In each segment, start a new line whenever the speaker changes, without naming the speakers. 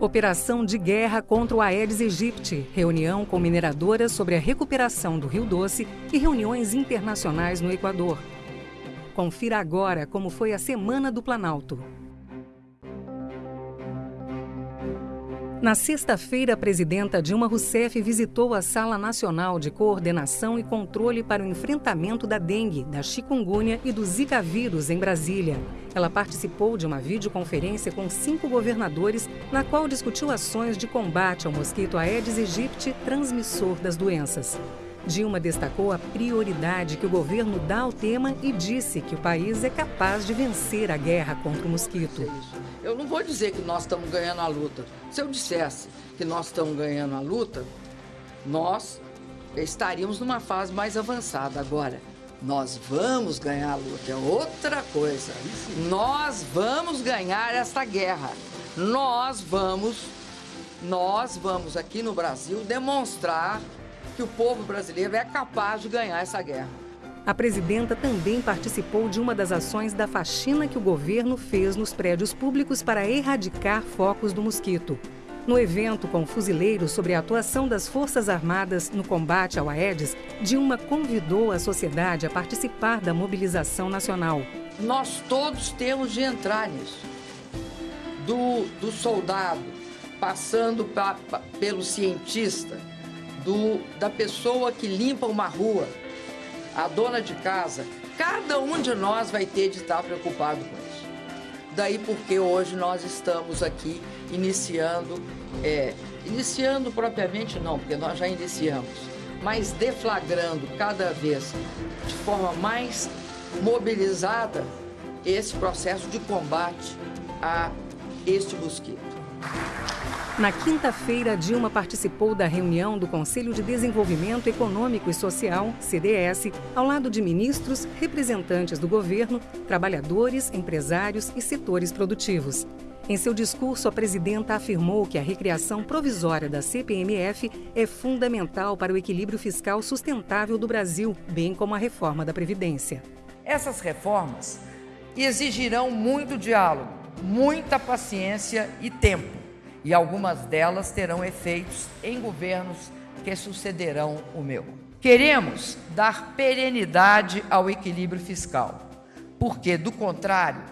Operação de guerra contra o Aedes aegypti, reunião com mineradoras sobre a recuperação do Rio Doce e reuniões internacionais no Equador. Confira agora como foi a Semana do Planalto. Na sexta-feira, a presidenta Dilma Rousseff visitou a Sala Nacional de Coordenação e Controle para o Enfrentamento da Dengue, da Chikungunya e do Zika vírus em Brasília. Ela participou de uma videoconferência com cinco governadores, na qual discutiu ações de combate ao mosquito Aedes aegypti, transmissor das doenças. Dilma destacou a prioridade que o governo dá ao tema e disse que o país é capaz de vencer a guerra contra o mosquito.
Eu não vou dizer que nós estamos ganhando a luta. Se eu dissesse que nós estamos ganhando a luta, nós estaríamos numa fase mais avançada. Agora, nós vamos ganhar a luta, é outra coisa. Nós vamos ganhar esta guerra. Nós vamos, nós vamos aqui no Brasil demonstrar que o povo brasileiro é capaz de ganhar essa guerra.
A presidenta também participou de uma das ações da faxina que o governo fez nos prédios públicos para erradicar focos do mosquito. No evento com fuzileiros sobre a atuação das Forças Armadas no combate ao Aedes, Dilma convidou a sociedade a participar da mobilização nacional.
Nós todos temos de entrar nisso. Do, do soldado, passando pra, pra, pelo cientista, do, da pessoa que limpa uma rua, a dona de casa, cada um de nós vai ter de estar preocupado com isso. Daí porque hoje nós estamos aqui iniciando, é, iniciando propriamente não, porque nós já iniciamos, mas deflagrando cada vez de forma mais mobilizada esse processo de combate a este mosquito.
Na quinta-feira, Dilma participou da reunião do Conselho de Desenvolvimento Econômico e Social, CDS, ao lado de ministros, representantes do governo, trabalhadores, empresários e setores produtivos. Em seu discurso, a presidenta afirmou que a recriação provisória da CPMF é fundamental para o equilíbrio fiscal sustentável do Brasil, bem como a reforma da Previdência.
Essas reformas exigirão muito diálogo, muita paciência e tempo e algumas delas terão efeitos em governos que sucederão o meu. Queremos dar perenidade ao equilíbrio fiscal, porque, do contrário,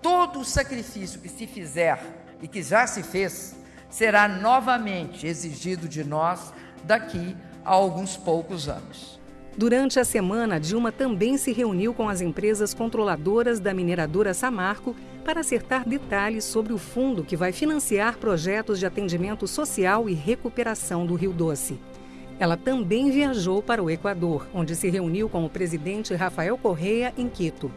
todo o sacrifício que se fizer e que já se fez será novamente exigido de nós daqui a alguns poucos anos.
Durante a semana, Dilma também se reuniu com as empresas controladoras da mineradora Samarco para acertar detalhes sobre o fundo que vai financiar projetos de atendimento social e recuperação do Rio Doce. Ela também viajou para o Equador, onde se reuniu com o presidente Rafael Correa em Quito.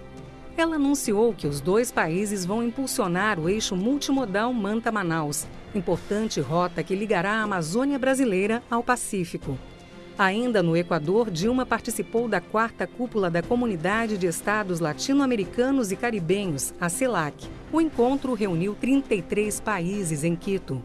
Ela anunciou que os dois países vão impulsionar o eixo multimodal Manta-Manaus, importante rota que ligará a Amazônia brasileira ao Pacífico. Ainda no Equador, Dilma participou da quarta cúpula da Comunidade de Estados Latino-Americanos e Caribenhos, a CELAC. O encontro reuniu 33 países em Quito.